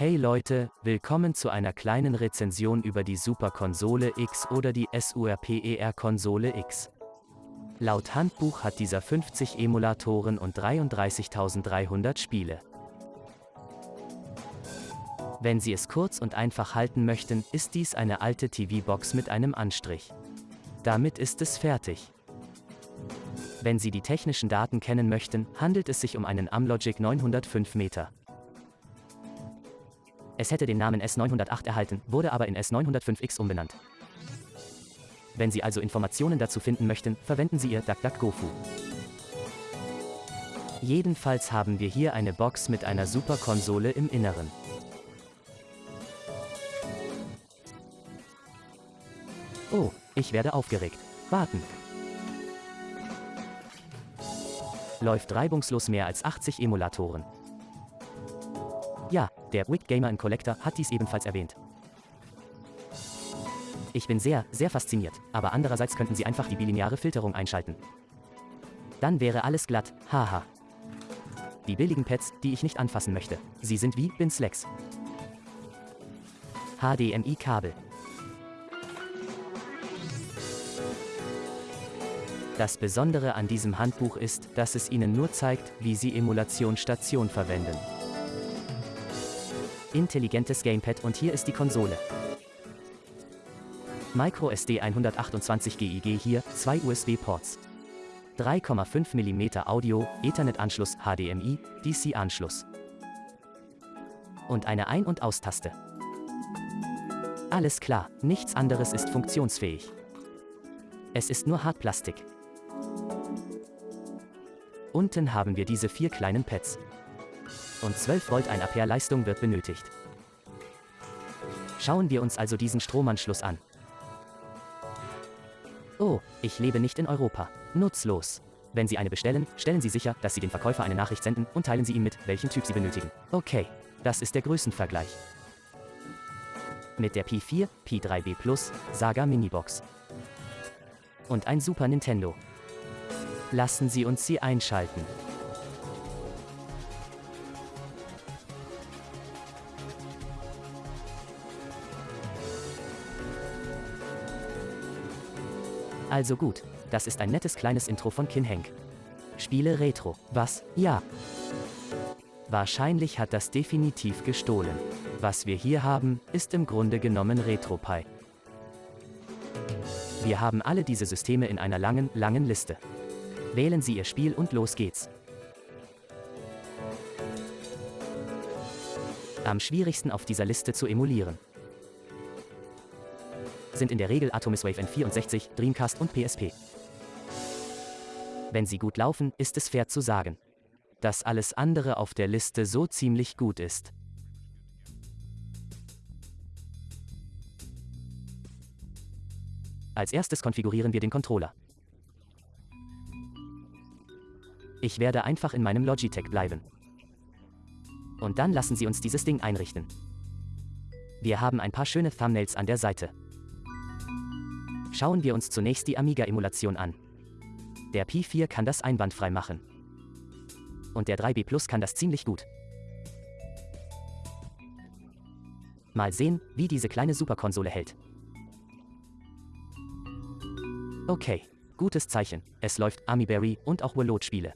Hey Leute, willkommen zu einer kleinen Rezension über die Super Konsole X oder die SURPER Konsole X. Laut Handbuch hat dieser 50 Emulatoren und 33.300 Spiele. Wenn Sie es kurz und einfach halten möchten, ist dies eine alte TV-Box mit einem Anstrich. Damit ist es fertig. Wenn Sie die technischen Daten kennen möchten, handelt es sich um einen Amlogic 905 Meter. Es hätte den Namen S908 erhalten, wurde aber in S905X umbenannt. Wenn Sie also Informationen dazu finden möchten, verwenden Sie Ihr DuckDuckGoFu. Jedenfalls haben wir hier eine Box mit einer Superkonsole im Inneren. Oh, ich werde aufgeregt. Warten. Läuft reibungslos mehr als 80 Emulatoren. Ja, der Wick Gamer Collector hat dies ebenfalls erwähnt. Ich bin sehr, sehr fasziniert, aber andererseits könnten Sie einfach die bilineare Filterung einschalten. Dann wäre alles glatt, haha. Die billigen Pads, die ich nicht anfassen möchte. Sie sind wie Bin Slacks. HDMI-Kabel. Das Besondere an diesem Handbuch ist, dass es Ihnen nur zeigt, wie Sie Emulationsstation verwenden intelligentes Gamepad und hier ist die Konsole. MicroSD 128 GIG hier, zwei USB-Ports. 3,5 mm Audio, Ethernet-Anschluss, HDMI, DC-Anschluss. Und eine Ein- und Austaste. Alles klar, nichts anderes ist funktionsfähig. Es ist nur Hartplastik. Unten haben wir diese vier kleinen Pads und 12 Volt 1 Ampere Leistung wird benötigt. Schauen wir uns also diesen Stromanschluss an. Oh, ich lebe nicht in Europa. Nutzlos. Wenn Sie eine bestellen, stellen Sie sicher, dass Sie dem Verkäufer eine Nachricht senden und teilen Sie ihm mit, welchen Typ Sie benötigen. Okay, das ist der Größenvergleich. Mit der P4, P3B Plus, Saga Minibox. Und ein Super Nintendo. Lassen Sie uns sie einschalten. Also gut, das ist ein nettes kleines Intro von Kinhank. Spiele Retro. Was? Ja. Wahrscheinlich hat das definitiv gestohlen. Was wir hier haben, ist im Grunde genommen RetroPie. Wir haben alle diese Systeme in einer langen, langen Liste. Wählen Sie Ihr Spiel und los geht's. Am schwierigsten auf dieser Liste zu emulieren sind in der Regel Atomis Wave N64, Dreamcast und PSP. Wenn sie gut laufen, ist es fair zu sagen, dass alles andere auf der Liste so ziemlich gut ist. Als erstes konfigurieren wir den Controller. Ich werde einfach in meinem Logitech bleiben. Und dann lassen Sie uns dieses Ding einrichten. Wir haben ein paar schöne Thumbnails an der Seite. Schauen wir uns zunächst die Amiga-Emulation an. Der Pi4 kann das einwandfrei machen. Und der 3B Plus kann das ziemlich gut. Mal sehen, wie diese kleine Superkonsole hält. Okay, gutes Zeichen. Es läuft Amiberry und auch Walot-Spiele.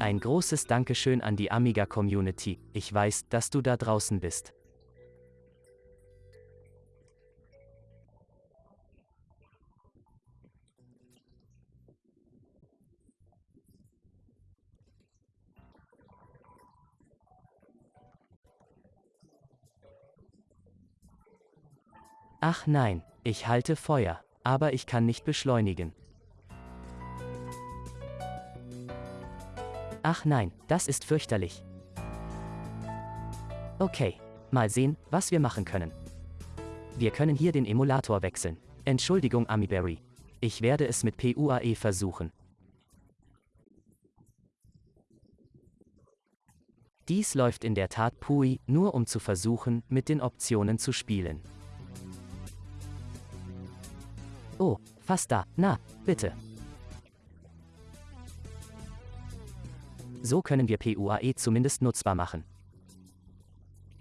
Ein großes Dankeschön an die Amiga-Community. Ich weiß, dass du da draußen bist. Ach nein, ich halte Feuer, aber ich kann nicht beschleunigen. Ach nein, das ist fürchterlich. Okay, mal sehen, was wir machen können. Wir können hier den Emulator wechseln. Entschuldigung Amiberry. Ich werde es mit PUAE versuchen. Dies läuft in der Tat PUI, nur um zu versuchen, mit den Optionen zu spielen. Oh, fast da. Na, bitte. So können wir PUAE zumindest nutzbar machen.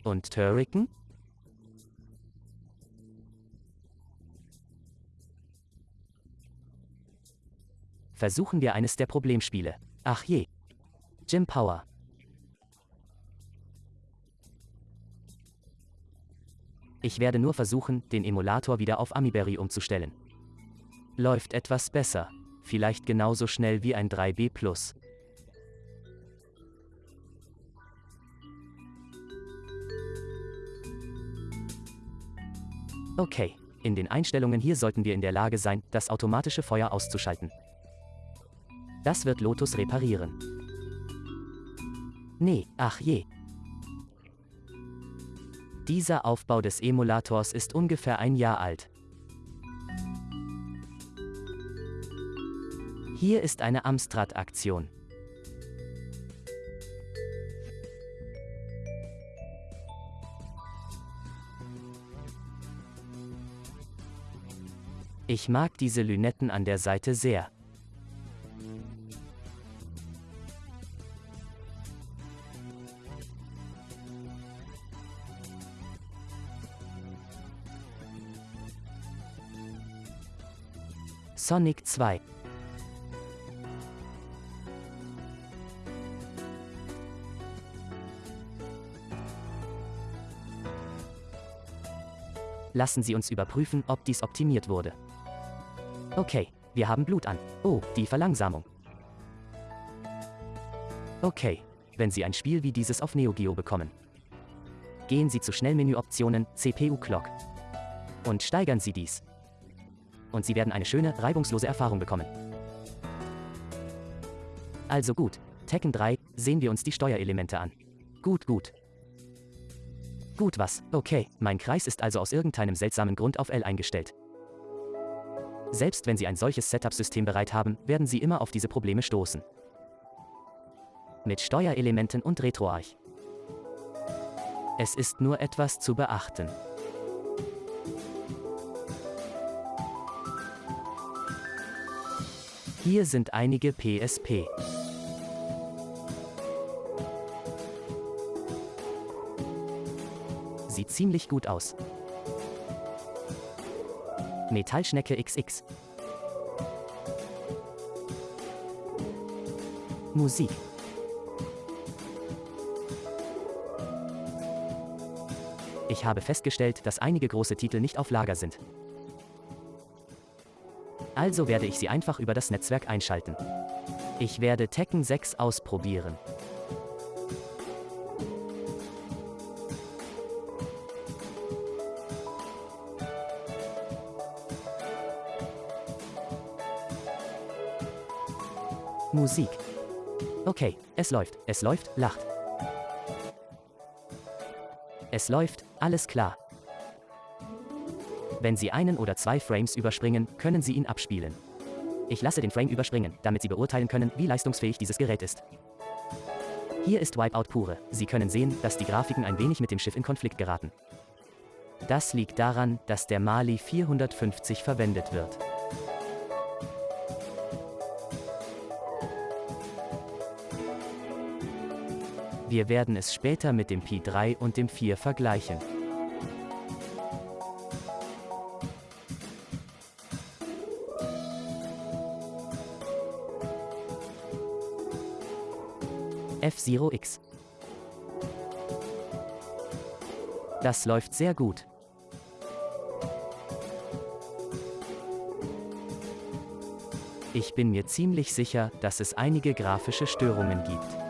Und Turrican? Versuchen wir eines der Problemspiele. Ach je. Jim Power. Ich werde nur versuchen, den Emulator wieder auf Amiberry umzustellen. Läuft etwas besser. Vielleicht genauso schnell wie ein 3B Plus. Okay, in den Einstellungen hier sollten wir in der Lage sein, das automatische Feuer auszuschalten. Das wird Lotus reparieren. Nee, ach je. Dieser Aufbau des Emulators ist ungefähr ein Jahr alt. Hier ist eine Amstrad-Aktion. Ich mag diese Lünetten an der Seite sehr. Sonic 2 Lassen Sie uns überprüfen, ob dies optimiert wurde. Okay, wir haben Blut an. Oh, die Verlangsamung. Okay, wenn Sie ein Spiel wie dieses auf Neo Geo bekommen. Gehen Sie zu Schnellmenüoptionen CPU Clock. Und steigern Sie dies und Sie werden eine schöne, reibungslose Erfahrung bekommen. Also gut, Tekken 3, sehen wir uns die Steuerelemente an. Gut, gut. Gut was, okay, mein Kreis ist also aus irgendeinem seltsamen Grund auf L eingestellt. Selbst wenn Sie ein solches Setup-System bereit haben, werden Sie immer auf diese Probleme stoßen. Mit Steuerelementen und RetroArch. Es ist nur etwas zu beachten. Hier sind einige PSP. Ziemlich gut aus. Metallschnecke XX. Musik. Ich habe festgestellt, dass einige große Titel nicht auf Lager sind. Also werde ich sie einfach über das Netzwerk einschalten. Ich werde Tekken 6 ausprobieren. Musik. Okay, es läuft, es läuft, lacht. Es läuft, alles klar. Wenn Sie einen oder zwei Frames überspringen, können Sie ihn abspielen. Ich lasse den Frame überspringen, damit Sie beurteilen können, wie leistungsfähig dieses Gerät ist. Hier ist Wipeout pure. Sie können sehen, dass die Grafiken ein wenig mit dem Schiff in Konflikt geraten. Das liegt daran, dass der Mali 450 verwendet wird. Wir werden es später mit dem Pi 3 und dem 4 vergleichen. F-Zero X. Das läuft sehr gut. Ich bin mir ziemlich sicher, dass es einige grafische Störungen gibt.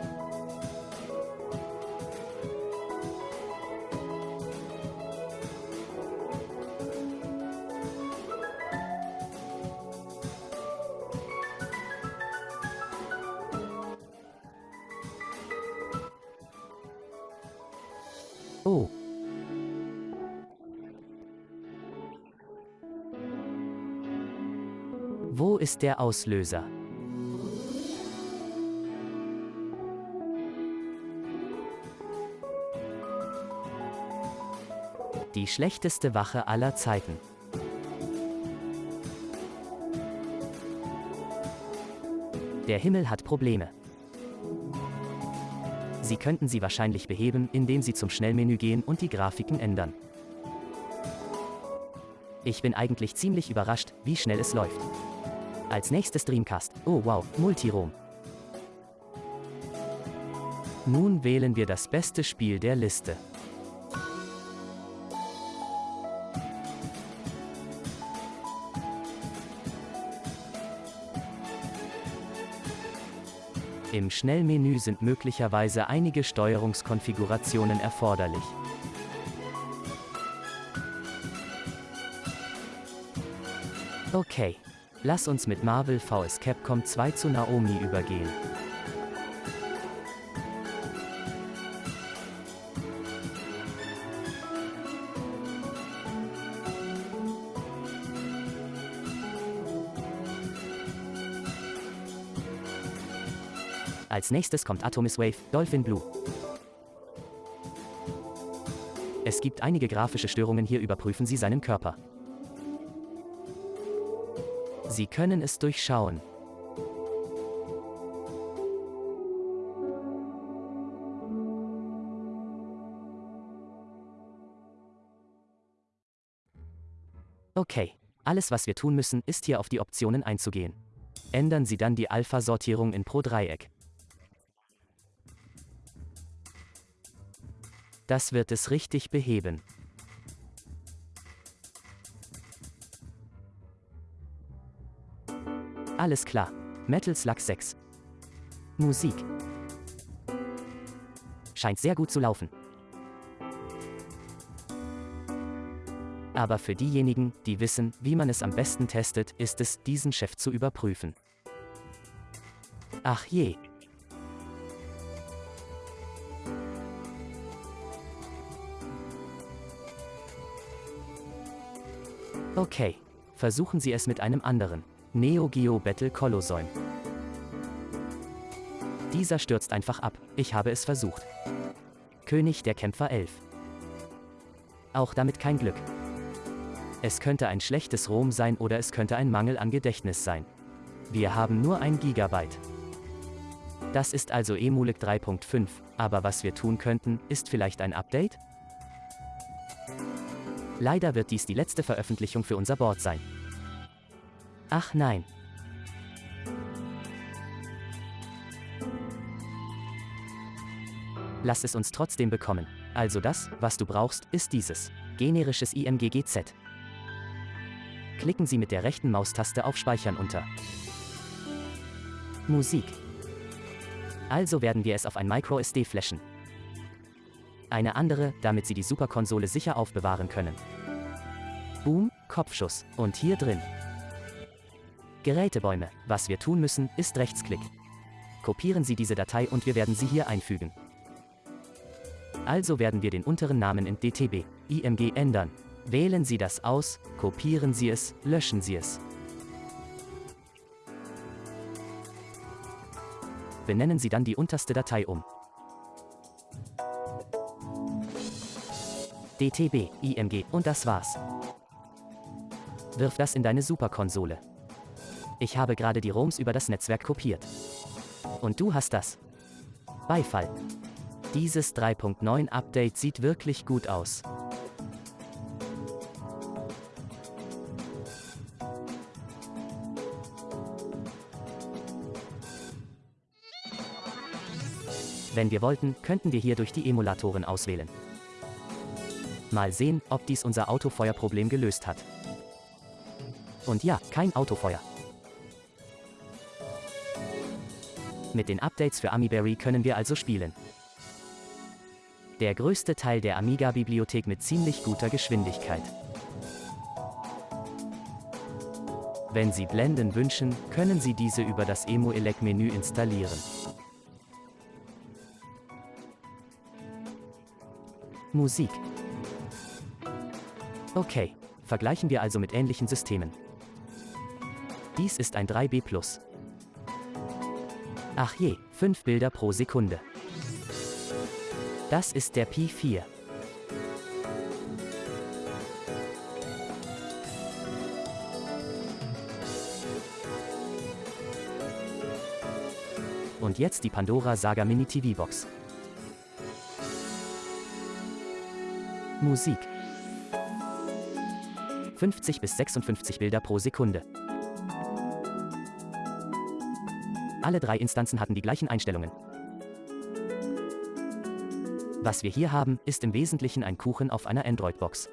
Wo ist der Auslöser? Die schlechteste Wache aller Zeiten. Der Himmel hat Probleme. Sie könnten sie wahrscheinlich beheben, indem Sie zum Schnellmenü gehen und die Grafiken ändern. Ich bin eigentlich ziemlich überrascht, wie schnell es läuft. Als nächstes Dreamcast. Oh wow, Multirom. Nun wählen wir das beste Spiel der Liste. Im Schnellmenü sind möglicherweise einige Steuerungskonfigurationen erforderlich. Okay, lass uns mit Marvel vs Capcom 2 zu Naomi übergehen. Als nächstes kommt Atomis Wave, Dolphin Blue. Es gibt einige grafische Störungen, hier überprüfen Sie seinen Körper. Sie können es durchschauen. Okay, alles was wir tun müssen, ist hier auf die Optionen einzugehen. Ändern Sie dann die Alpha-Sortierung in pro Dreieck. Das wird es richtig beheben. Alles klar. Metal Slug 6. Musik. Scheint sehr gut zu laufen. Aber für diejenigen, die wissen, wie man es am besten testet, ist es, diesen Chef zu überprüfen. Ach je, Okay. Versuchen Sie es mit einem anderen. Neo Geo Battle Colosseum. Dieser stürzt einfach ab. Ich habe es versucht. König der Kämpfer 11. Auch damit kein Glück. Es könnte ein schlechtes ROM sein oder es könnte ein Mangel an Gedächtnis sein. Wir haben nur ein Gigabyte. Das ist also Emulic 3.5, aber was wir tun könnten, ist vielleicht ein Update? Leider wird dies die letzte Veröffentlichung für unser Board sein. Ach nein. Lass es uns trotzdem bekommen. Also das, was du brauchst, ist dieses. Generisches IMGGZ. Klicken Sie mit der rechten Maustaste auf Speichern unter. Musik. Also werden wir es auf ein MicroSD flashen eine andere, damit sie die Superkonsole sicher aufbewahren können. Boom, Kopfschuss. Und hier drin. Gerätebäume. Was wir tun müssen, ist Rechtsklick. Kopieren Sie diese Datei und wir werden sie hier einfügen. Also werden wir den unteren Namen in DTB, IMG ändern. Wählen Sie das aus, kopieren Sie es, löschen Sie es. Benennen Sie dann die unterste Datei um. DTB, IMG und das war's. Wirf das in deine Superkonsole. Ich habe gerade die ROMs über das Netzwerk kopiert. Und du hast das. Beifall. Dieses 3.9 Update sieht wirklich gut aus. Wenn wir wollten, könnten wir hier durch die Emulatoren auswählen. Mal sehen, ob dies unser Autofeuerproblem gelöst hat. Und ja, kein Autofeuer. Mit den Updates für AmiBerry können wir also spielen. Der größte Teil der Amiga-Bibliothek mit ziemlich guter Geschwindigkeit. Wenn Sie Blenden wünschen, können Sie diese über das Emu-Elec-Menü installieren. Musik Okay, vergleichen wir also mit ähnlichen Systemen. Dies ist ein 3B+. Ach je, 5 Bilder pro Sekunde. Das ist der Pi 4. Und jetzt die Pandora Saga Mini TV Box. Musik. 50 bis 56 Bilder pro Sekunde. Alle drei Instanzen hatten die gleichen Einstellungen. Was wir hier haben, ist im Wesentlichen ein Kuchen auf einer Android-Box.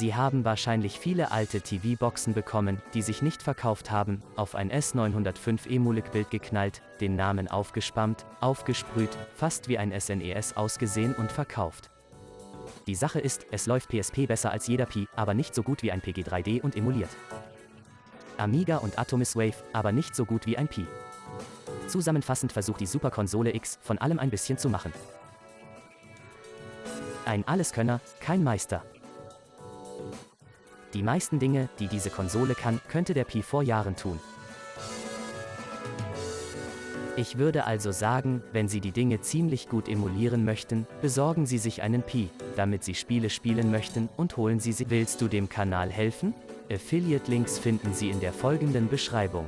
Sie haben wahrscheinlich viele alte TV-Boxen bekommen, die sich nicht verkauft haben, auf ein S905 Emulik-Bild geknallt, den Namen aufgespammt, aufgesprüht, fast wie ein SNES e ausgesehen und verkauft. Die Sache ist, es läuft PSP besser als jeder Pi, aber nicht so gut wie ein PG3D und emuliert. Amiga und Atomis Wave, aber nicht so gut wie ein Pi. Zusammenfassend versucht die Super Konsole X, von allem ein bisschen zu machen. Ein Alleskönner, kein Meister. Die meisten Dinge, die diese Konsole kann, könnte der Pi vor Jahren tun. Ich würde also sagen, wenn Sie die Dinge ziemlich gut emulieren möchten, besorgen Sie sich einen Pi, damit Sie Spiele spielen möchten und holen Sie sie. Willst du dem Kanal helfen? Affiliate-Links finden Sie in der folgenden Beschreibung.